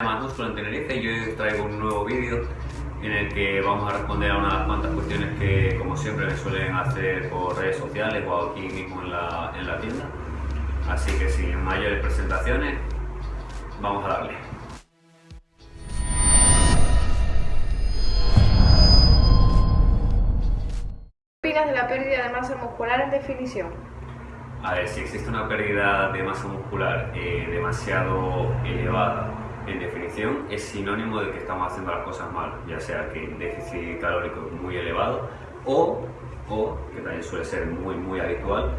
Músculo en Tenerife y hoy traigo un nuevo vídeo en el que vamos a responder a unas cuantas cuestiones que como siempre me suelen hacer por redes sociales o aquí mismo en la, en la tienda. Así que sin mayores presentaciones, vamos a darle. ¿Qué opinas de la pérdida de masa muscular en definición? A ver, si existe una pérdida de masa muscular eh, demasiado elevada en definición es sinónimo de que estamos haciendo las cosas mal, ya sea que el déficit calórico es muy elevado o, o, que también suele ser muy muy habitual,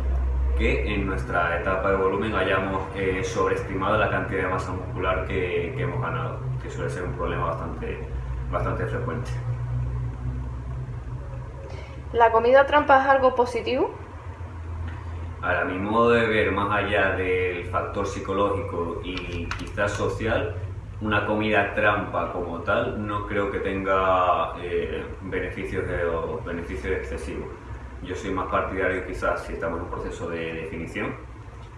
que en nuestra etapa de volumen hayamos eh, sobreestimado la cantidad de masa muscular que, que, hemos ganado, que suele ser un problema bastante, bastante frecuente. ¿La comida trampa es algo positivo? Ahora, mi modo de ver, más allá del factor psicológico y quizás social, una comida trampa como tal no creo que tenga eh, beneficios, beneficios excesivos. Yo soy más partidario quizás si estamos en un proceso de definición,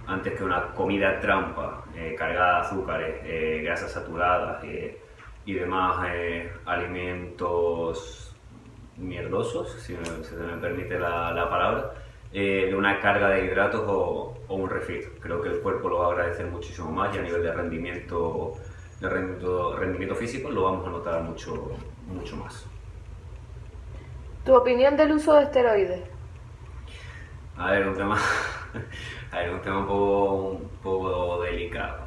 antes que una comida trampa eh, cargada de azúcares, eh, grasas saturadas y demás alimentos mierdosos, si, se me permite la, la palabra, de una carga de hidratos o, o, un refit. Creo que el cuerpo lo va a agradecer muchísimo más y a nivel de rendimiento de rendimiento, físico lo vamos a notar mucho, mucho más. ¿Tu opinión del uso de esteroides? A ver, un tema, a ver, un tema un poco, un poco delicado.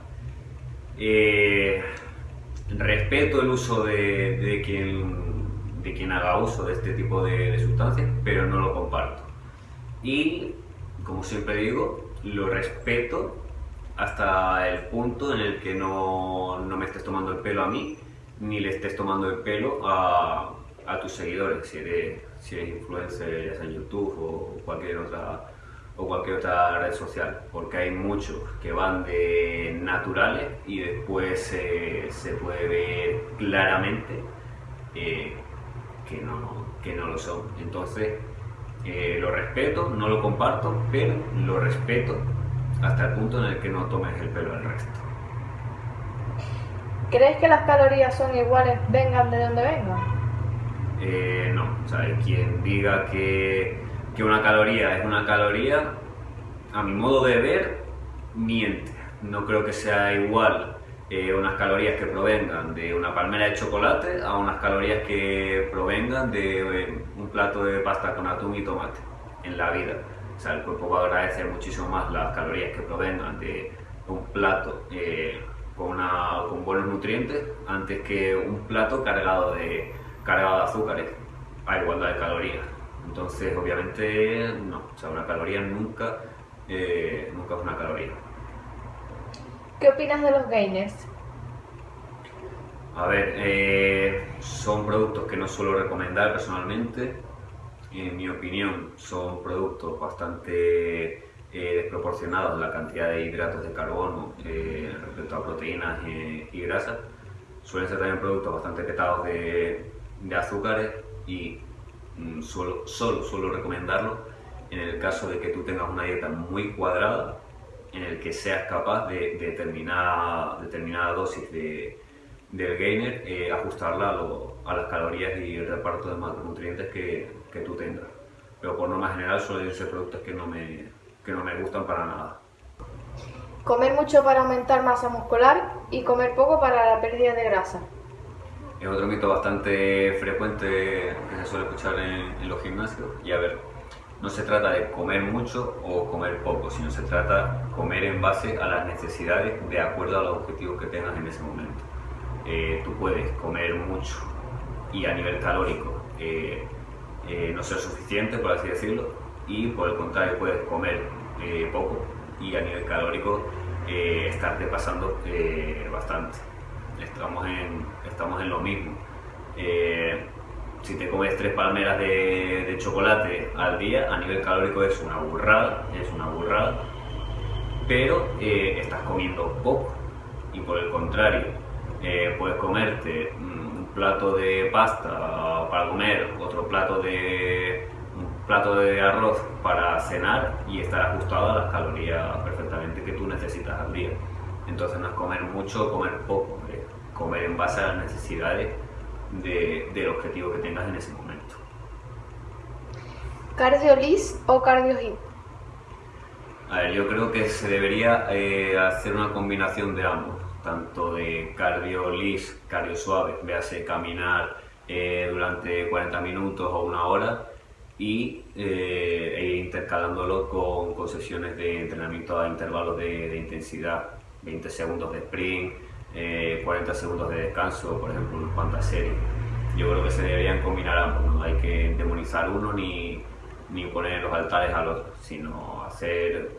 Eh, respeto el uso de, de, quien, de quien haga uso de este tipo de, de sustancias, pero no lo comparto. Y, como siempre digo, lo respeto hasta el punto en el que no, no, me estés tomando el pelo a mí, ni le estés tomando el pelo a, a tus seguidores, si eres, si eres influencer, en YouTube o cualquier otra o cualquier otra red social, porque hay muchos que van de naturales y después eh, se puede ver claramente eh, que, no, que no lo son. Entonces, eh, lo respeto, no lo comparto, pero lo respeto hasta el punto en el que no tomes el pelo al resto. ¿Crees que las calorías son iguales vengan de donde vengan? Eh, no, o sea, quien diga que, que una caloría es una caloría, a mi modo de ver, miente. No creo que sea igual eh, unas calorías que provengan de una palmera de chocolate a unas calorías que provengan de eh, un plato de pasta con atún y tomate en la vida. O sea, el cuerpo va a agradecer muchísimo más las calorías que provengan de un plato eh, con, una, con, buenos nutrientes antes que un plato cargado de, cargado de azúcares a igualdad de calorías. Entonces, obviamente, no. O sea, una caloría nunca, eh, nunca es una caloría. ¿Qué opinas de los gainers? A ver, eh, son productos que no suelo recomendar personalmente en mi opinión, son productos bastante eh, desproporcionados la cantidad de hidratos de carbono eh, respecto a proteínas y grasas. Suelen ser también productos bastante petados de, de azúcares y mm, solo, solo suelo recomendarlo en el caso de que tú tengas una dieta muy cuadrada en el que seas capaz de, de determinada, determinada dosis de, del gainer, eh, ajustarla a, a, las calorías y el reparto de macronutrientes que, que, tú tengas. Pero por norma general suelen ser productos que no, me, que no me gustan para nada. Comer mucho para aumentar masa muscular y comer poco para la pérdida de grasa. Es otro mito bastante frecuente que se suele escuchar en, en los gimnasios. Y a ver, no se trata de comer mucho o comer poco, sino se trata de comer en base a las necesidades de acuerdo a los objetivos que tengas en ese momento. Eh, tú puedes comer mucho y a nivel calórico eh, eh, no ser suficiente, por así decirlo, y por el contrario puedes comer eh, poco y a nivel calórico eh, estarte pasando bastante. Estamos en, estamos en lo mismo. si te comes tres palmeras de, chocolate al día, a nivel calórico es una burrada, es una burrada, pero estás comiendo poco y por el contrario, eh, puedes comerte un plato de pasta para comer, otro plato de un plato de arroz para cenar y estar ajustado a las calorías perfectamente que tú necesitas al día. Entonces no es comer mucho o comer poco, es comer en base a las necesidades del objetivo que tengas en ese momento. ¿Cardio lis o cardio hit? A ver, yo creo que se debería eh, hacer una combinación de ambos, tanto de cardio lis, cardio suave, véase caminar eh, durante 40 minutos o una hora y eh, e intercalándolo con, sesiones de entrenamiento a intervalos de, intensidad, 20 segundos de sprint, 40 segundos de descanso, por ejemplo, en cuantas series. Yo creo que se deberían combinar ambos, no hay que demonizar uno ni, ni poner los altares al otro, sino hacer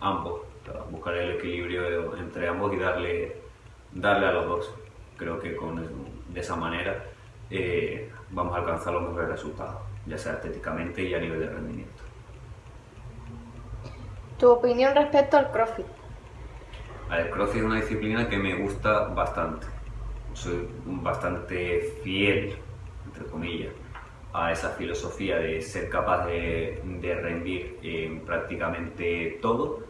ambos, buscar el equilibrio entre ambos y darle, darle a los dos. Creo que con, de esa manera eh, vamos a alcanzar los mejores resultados, ya sea estéticamente y a nivel de rendimiento. ¿Tu opinión respecto al CrossFit? El CrossFit es una disciplina que me gusta bastante. Soy bastante fiel, entre comillas, a esa filosofía de ser capaz de, rendir en prácticamente todo,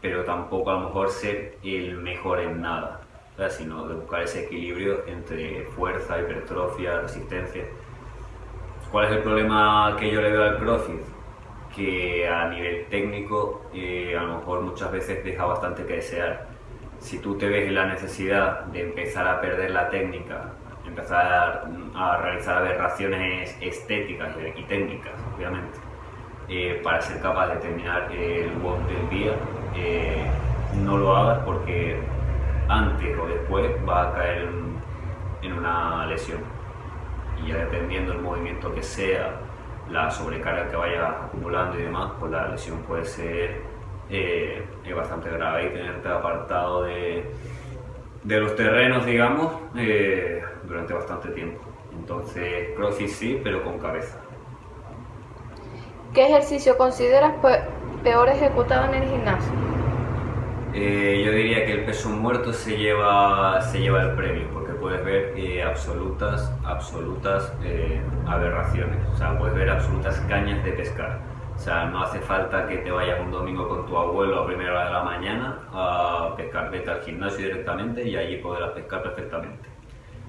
pero tampoco a lo mejor ser el mejor en nada, sino de buscar ese equilibrio entre fuerza, hipertrofia, resistencia. ¿Cuál es el problema que yo le veo al CrossFit? Que a nivel técnico eh, a lo mejor muchas veces deja bastante que desear. Si tú te ves en la necesidad de empezar a perder la técnica empezar a realizar aberraciones estéticas y técnicas, obviamente, eh, para ser capaz de terminar el WOD del día, eh, no lo hagas porque antes o después va a caer en, una lesión. Y ya dependiendo del movimiento que sea, la sobrecarga que vaya acumulando y demás, pues la lesión puede ser eh, bastante grave y tenerte apartado de, de los terrenos, digamos, eh, durante bastante tiempo. Entonces, CrossFit sí, pero con cabeza. ¿Qué ejercicio consideras peor ejecutado en el gimnasio? Eh, yo diría que el peso muerto se lleva, se lleva el premio, porque puedes ver eh, absolutas, absolutas aberraciones, o sea, puedes ver absolutas cañas de pescar o sea, no hace falta que te vayas un domingo con tu abuelo a primera hora de la mañana a pescar, vete al gimnasio directamente y allí podrás pescar perfectamente.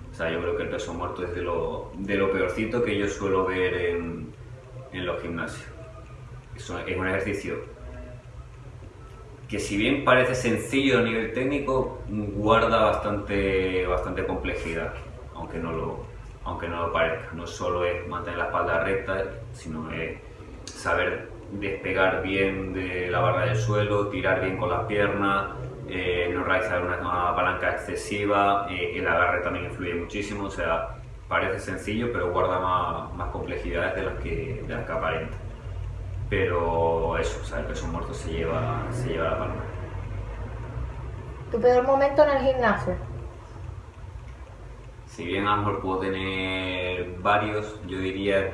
O sea, yo creo que el peso muerto es de lo, de lo peorcito que yo suelo ver en, en los gimnasios. es un ejercicio que si bien parece sencillo a nivel técnico, guarda bastante, bastante complejidad, aunque no, lo, aunque no lo parezca. No solo es mantener la espalda recta, sino es saber despegar bien de la barra del suelo, tirar bien con las piernas, eh, no realizar una, palanca excesiva, eh, el agarre también influye muchísimo, o sea, parece sencillo pero guarda más, complejidades de las, que, de las que aparenta. Pero eso, o sea, el peso muerto se lleva, se lleva la palma. ¿Tu peor momento en el gimnasio? Si bien a lo mejor puedo tener varios, yo diría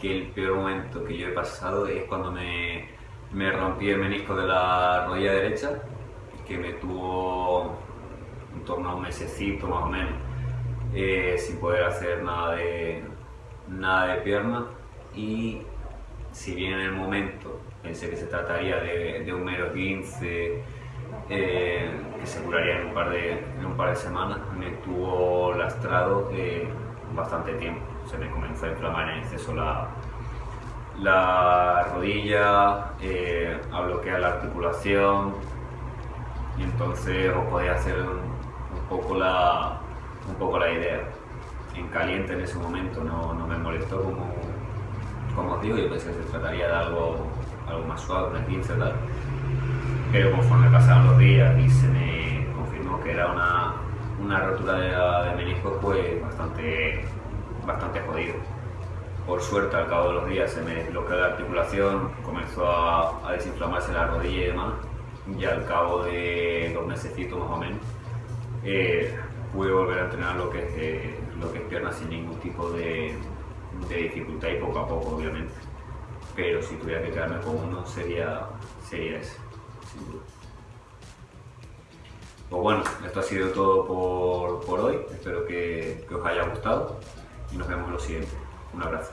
que el peor momento que yo he pasado es cuando me, me rompí el menisco de la rodilla derecha, que me tuvo en torno a un mesecito más o menos, eh, sin poder hacer nada de, nada de pierna. Y si bien en el momento pensé que se trataría de, un mero 15, eh, que se curaría en un par de, en un par de semanas, me tuvo lastrado eh, bastante tiempo se me comenzó a inflamar en exceso la, la rodilla, eh, a bloquear la articulación y entonces os podía hacer un, poco la, un poco la idea. En caliente en ese momento no, no me molestó como, como os digo, yo pensé que se trataría de algo, algo más suave, una 15 tal. Pero conforme pasaron los días y se me confirmó que era una, una rotura de, de menisco, pues bastante bastante jodido. Por suerte, al cabo de los días se me desbloqueó la articulación, comenzó a, desinflamarse la rodilla y demás. Y al cabo de dos meses más o menos, eh, pude volver a entrenar lo que es, eh, lo que es pierna sin ningún tipo de, dificultad y poco a poco, obviamente. Pero si tuviera que quedarme con uno, sería, sería ese, sin duda. Pues bueno, esto ha sido todo por, por hoy. Espero que, que os haya gustado y nos vemos en lo siguiente. Un abrazo.